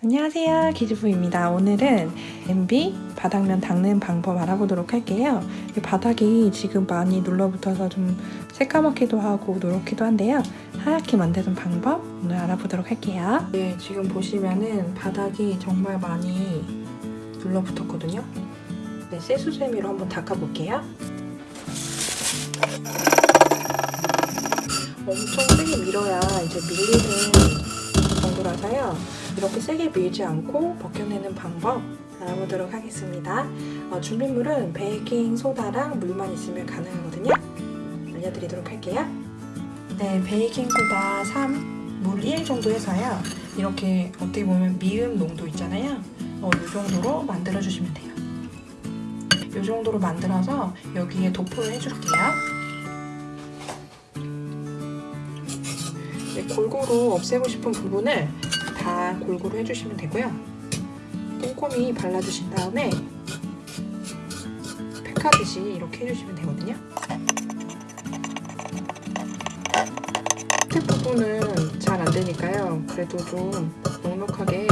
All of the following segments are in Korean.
안녕하세요. 기주부입니다. 오늘은 MB 바닥면 닦는 방법 알아보도록 할게요. 이 바닥이 지금 많이 눌러붙어서 좀 새까맣기도 하고 노랗기도 한데요. 하얗게 만드는 방법 오늘 알아보도록 할게요. 네 지금 보시면은 바닥이 정말 많이 눌러붙었거든요. 네, 세수세미로 한번 닦아볼게요. 엄청 세게 밀어야 이제 밀리는 정도라서요 이렇게 세게 밀지 않고 벗겨내는 방법 알아보도록 하겠습니다. 어, 준비물은 베이킹 소다랑 물만 있으면 가능하거든요. 알려드리도록 할게요. 네, 베이킹 소다 3, 물 1 정도 해서요. 이렇게 어떻게 보면 미음 농도 있잖아요. 어, 이 정도로 만들어 주시면 돼요. 이 정도로 만들어서 여기에 도포를 해줄게요. 네, 골고루 없애고 싶은 부분을 다 골고루 해주시면 되고요. 꼼꼼히 발라주신 다음에 팩하듯이 이렇게 해주시면 되거든요. 끝 부분은 잘 안되니까요. 그래도 좀 넉넉하게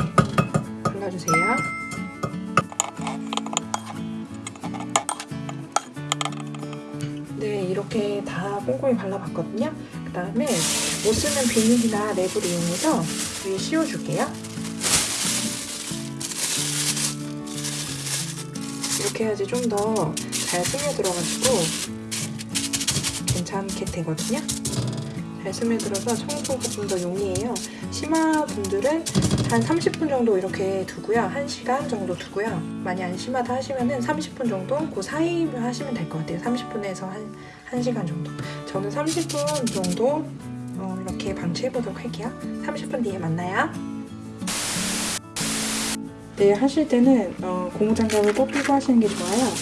발라주세요. 네, 이렇게 다 꼼꼼히 발라봤거든요. 그 다음에 못 쓰는 비닐이나 랩을 이용해서 위에 씌워줄게요. 이렇게 해야지 좀 더 잘 스며들어가지고 괜찮게 되거든요. 잘 스며들어서 청소가 좀 더 용이해요. 심화 분들은 한 30분 정도 이렇게 두고요. 1시간 정도 두고요. 많이 안 심하다 하시면 은 30분 정도 그 사이를 하시면 될 것 같아요. 30분에서 한 1시간 정도. 저는 30분 정도 어, 이렇게 방치해보도록 할게요. 30분 뒤에 만나요. 네, 하실 때는 어, 고무장갑을 꼭 끼고 하시는 게 좋아요.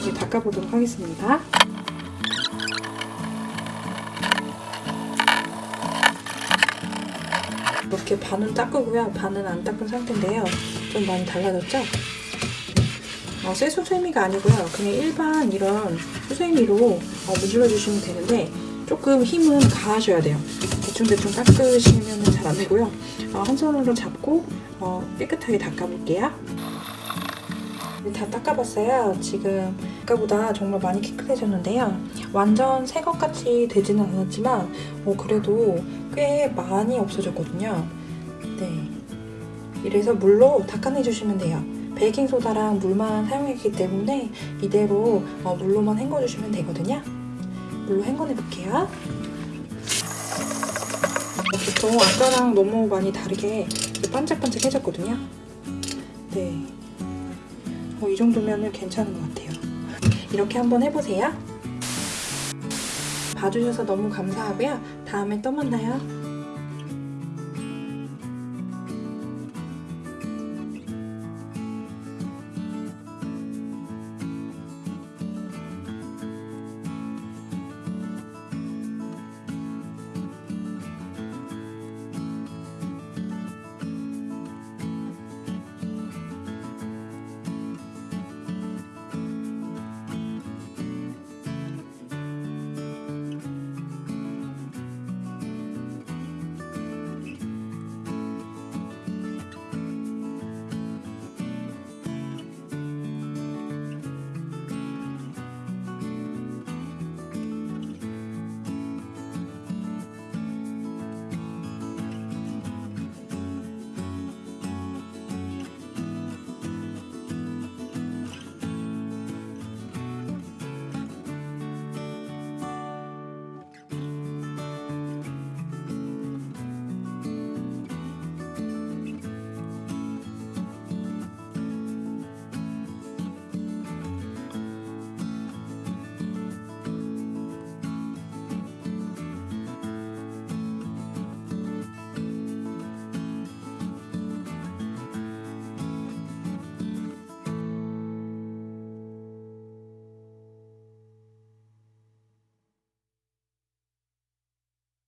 이제 닦아보도록 하겠습니다. 이렇게 반은 닦으고요. 반은 안 닦은 상태인데요. 좀 많이 달라졌죠? 어, 쇠 수세미가 아니고요. 그냥 일반 이런 수세미로 어, 문질러 주시면 되는데 조금 힘은 가하셔야 돼요. 대충대충 닦으시면 잘 안 되고요. 어, 한 손으로 잡고 어, 깨끗하게 닦아볼게요. 네, 다 닦아봤어요. 지금 아까보다 정말 많이 깨끗해졌는데요. 완전 새 것같이 되지는 않았지만 어, 그래도 꽤 많이 없어졌거든요. 네, 이래서 물로 닦아내주시면 돼요. 베이킹소다랑 물만 사용했기 때문에 이대로 어, 물로만 헹궈주시면 되거든요. 물로 헹궈내 볼게요. 보통 아까랑 너무 많이 다르게 반짝반짝해졌거든요. 네, 어, 이 정도면 괜찮은 것 같아요. 이렇게 한번 해보세요. 봐주셔서 너무 감사하고요. 다음에 또 만나요.